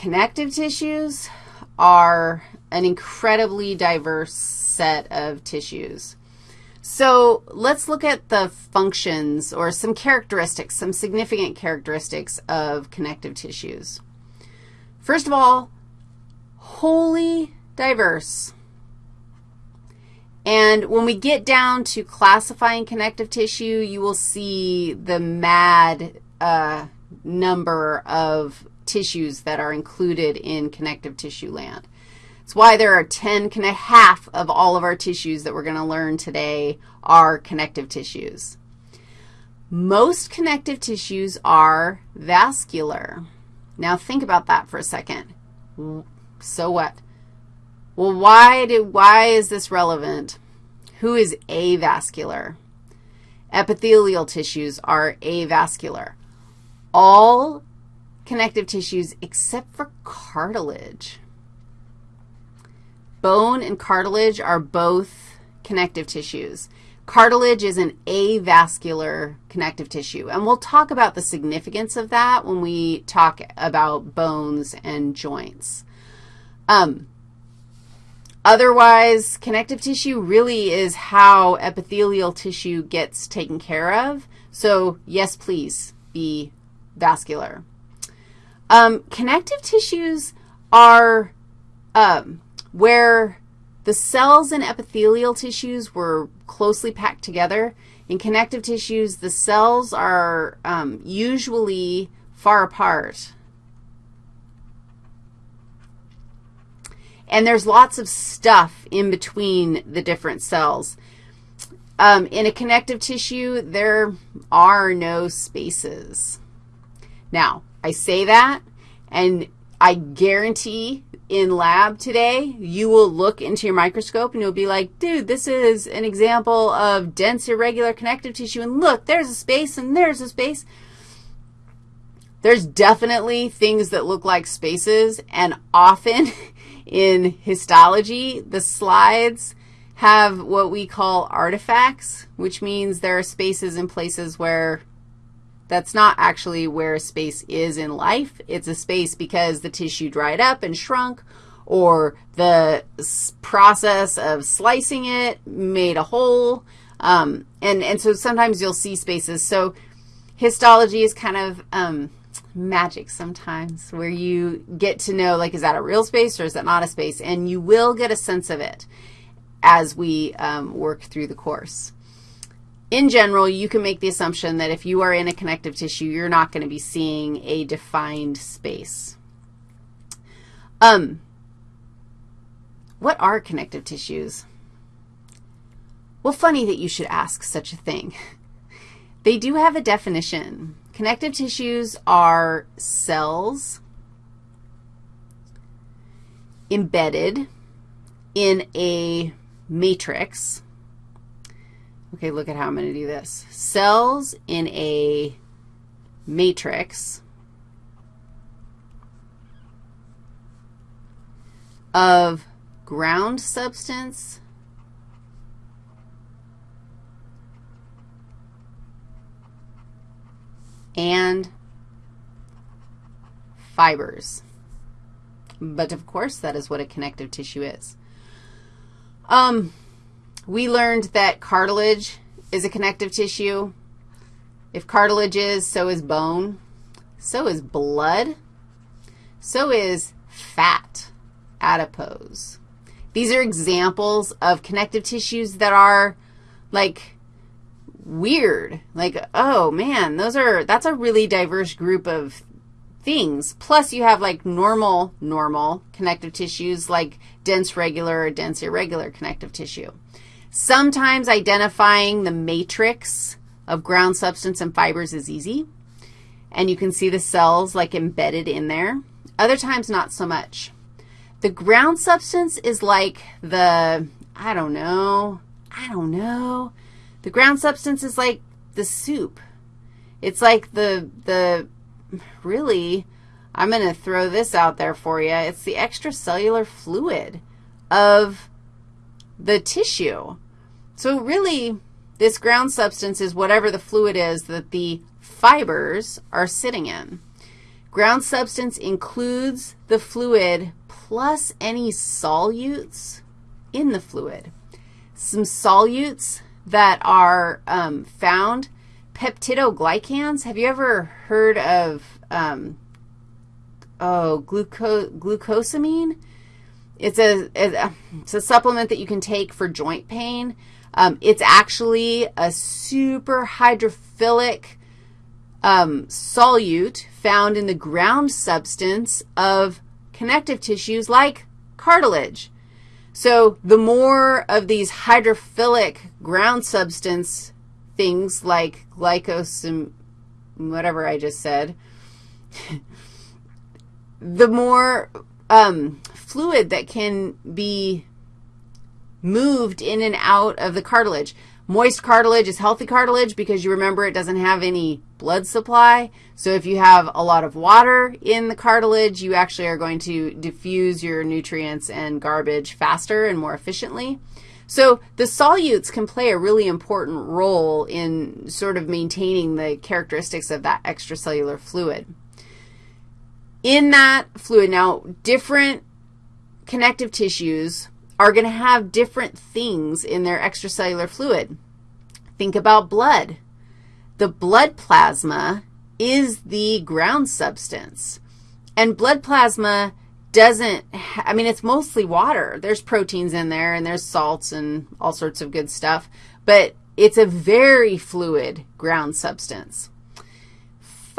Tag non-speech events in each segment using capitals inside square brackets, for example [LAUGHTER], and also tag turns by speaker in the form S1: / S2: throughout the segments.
S1: connective tissues are an incredibly diverse set of tissues. So let's look at the functions or some characteristics, some significant characteristics of connective tissues. First of all, wholly diverse. And when we get down to classifying connective tissue, you will see the mad uh, number of tissues that are included in connective tissue land. It's why there are 10, half of all of our tissues that we're going to learn today are connective tissues. Most connective tissues are vascular. Now think about that for a second. So what? Well, why, do, why is this relevant? Who is avascular? Epithelial tissues are avascular. All connective tissues except for cartilage. Bone and cartilage are both connective tissues. Cartilage is an avascular connective tissue, and we'll talk about the significance of that when we talk about bones and joints. Um, otherwise, connective tissue really is how epithelial tissue gets taken care of. So, yes, please be vascular. Um, connective tissues are um, where the cells in epithelial tissues were closely packed together. In connective tissues, the cells are um, usually far apart. And there's lots of stuff in between the different cells. Um, in a connective tissue, there are no spaces. Now, I say that, and I guarantee in lab today, you will look into your microscope and you'll be like, dude, this is an example of dense irregular connective tissue, and look, there's a space and there's a space. There's definitely things that look like spaces, and often [LAUGHS] in histology, the slides have what we call artifacts, which means there are spaces in places where that's not actually where space is in life. It's a space because the tissue dried up and shrunk, or the process of slicing it made a hole. Um, and, and so sometimes you'll see spaces. So histology is kind of um, magic sometimes where you get to know, like, is that a real space or is that not a space? And you will get a sense of it as we um, work through the course in general, you can make the assumption that if you are in a connective tissue, you're not going to be seeing a defined space. Um, what are connective tissues? Well, funny that you should ask such a thing. [LAUGHS] They do have a definition. Connective tissues are cells embedded in a matrix Okay, look at how I'm going to do this. Cells in a matrix of ground substance and fibers. But, of course, that is what a connective tissue is. Um, we learned that cartilage is a connective tissue. If cartilage is, so is bone. So is blood. So is fat, adipose. These are examples of connective tissues that are, like, weird. Like, oh, man, those are, that's a really diverse group of things. Plus, you have, like, normal, normal connective tissues, like dense regular or dense irregular connective tissue. Sometimes identifying the matrix of ground substance and fibers is easy, and you can see the cells like embedded in there. Other times, not so much. The ground substance is like the, I don't know, I don't know. The ground substance is like the soup. It's like the, the, really, I'm going to throw this out there for you. It's the extracellular fluid of the tissue. So really, this ground substance is whatever the fluid is that the fibers are sitting in. Ground substance includes the fluid plus any solutes in the fluid. Some solutes that are um, found, peptidoglycans. Have you ever heard of, um, oh, gluco glucosamine? It's a, it's a supplement that you can take for joint pain. Um, it's actually a super hydrophilic um, solute found in the ground substance of connective tissues like cartilage. So the more of these hydrophilic ground substance things like glycosim, whatever I just said, [LAUGHS] the more um, fluid that can be moved in and out of the cartilage. Moist cartilage is healthy cartilage because you remember it doesn't have any blood supply. So if you have a lot of water in the cartilage, you actually are going to diffuse your nutrients and garbage faster and more efficiently. So the solutes can play a really important role in sort of maintaining the characteristics of that extracellular fluid. In that fluid, now different connective tissues are going to have different things in their extracellular fluid. Think about blood. The blood plasma is the ground substance. And blood plasma doesn't, I mean, it's mostly water. There's proteins in there, and there's salts and all sorts of good stuff. But it's a very fluid ground substance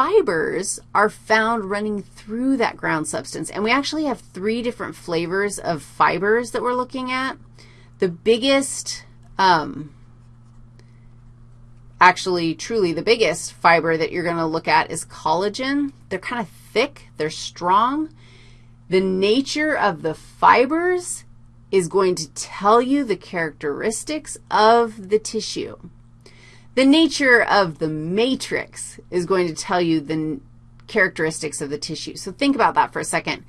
S1: fibers are found running through that ground substance. And we actually have three different flavors of fibers that we're looking at. The biggest, um, actually truly the biggest fiber that you're going to look at is collagen. They're kind of thick. They're strong. The nature of the fibers is going to tell you the characteristics of the tissue. The nature of the matrix is going to tell you the characteristics of the tissue. So think about that for a second.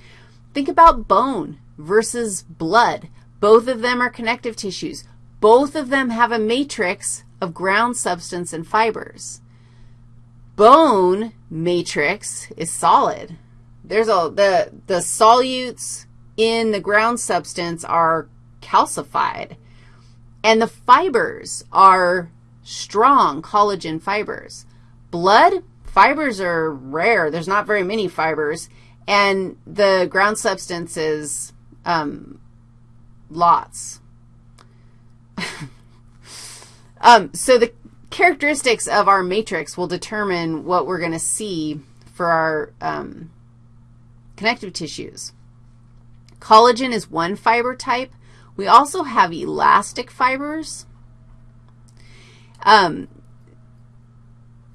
S1: Think about bone versus blood. Both of them are connective tissues. Both of them have a matrix of ground substance and fibers. Bone matrix is solid. There's a, the, the solutes in the ground substance are calcified, and the fibers are strong collagen fibers. Blood, fibers are rare. There's not very many fibers. And the ground substance is um, lots. [LAUGHS] um, so the characteristics of our matrix will determine what we're going to see for our um, connective tissues. Collagen is one fiber type. We also have elastic fibers. Um,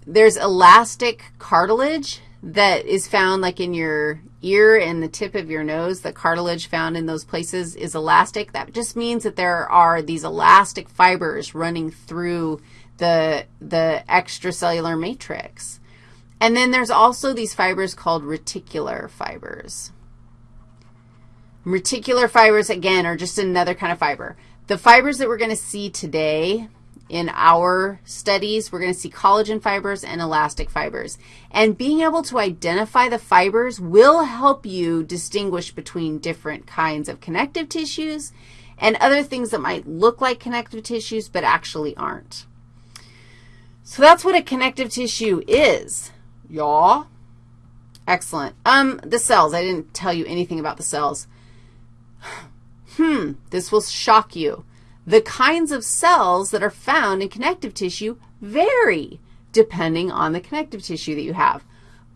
S1: there's elastic cartilage that is found like in your ear and the tip of your nose. The cartilage found in those places is elastic. That just means that there are these elastic fibers running through the, the extracellular matrix. And then there's also these fibers called reticular fibers. Reticular fibers, again, are just another kind of fiber. The fibers that we're going to see today in our studies, we're going to see collagen fibers and elastic fibers. And being able to identify the fibers will help you distinguish between different kinds of connective tissues and other things that might look like connective tissues but actually aren't. So that's what a connective tissue is. Y'all? Excellent. Um, the cells. I didn't tell you anything about the cells. [SIGHS] Hmm, this will shock you. The kinds of cells that are found in connective tissue vary depending on the connective tissue that you have.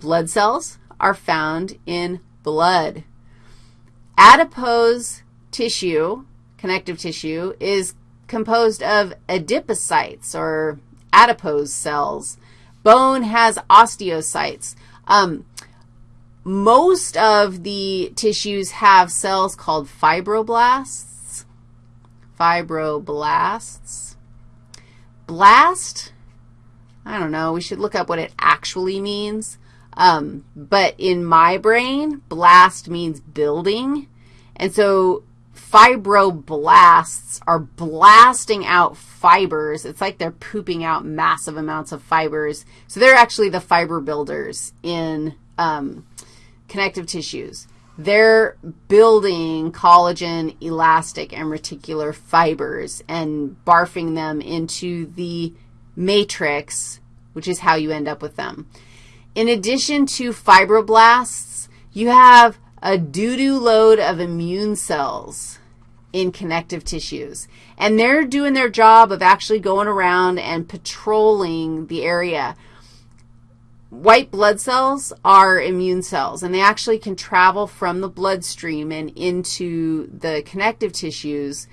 S1: Blood cells are found in blood. Adipose tissue, connective tissue, is composed of adipocytes or adipose cells. Bone has osteocytes. Um, most of the tissues have cells called fibroblasts fibroblasts. Blast, I don't know. We should look up what it actually means. Um, but in my brain, blast means building. And so fibroblasts are blasting out fibers. It's like they're pooping out massive amounts of fibers. So they're actually the fiber builders in um, connective tissues. They're building collagen, elastic, and reticular fibers and barfing them into the matrix, which is how you end up with them. In addition to fibroblasts, you have a doo-doo load of immune cells in connective tissues. And they're doing their job of actually going around and patrolling the area. White blood cells are immune cells, and they actually can travel from the bloodstream and into the connective tissues,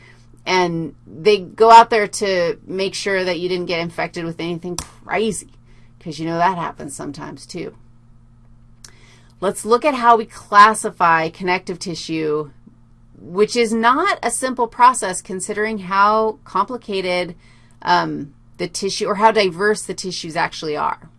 S1: and they go out there to make sure that you didn't get infected with anything crazy, because you know that happens sometimes too. Let's look at how we classify connective tissue which is not a simple process considering how complicated um, the tissue or how diverse the tissues actually are.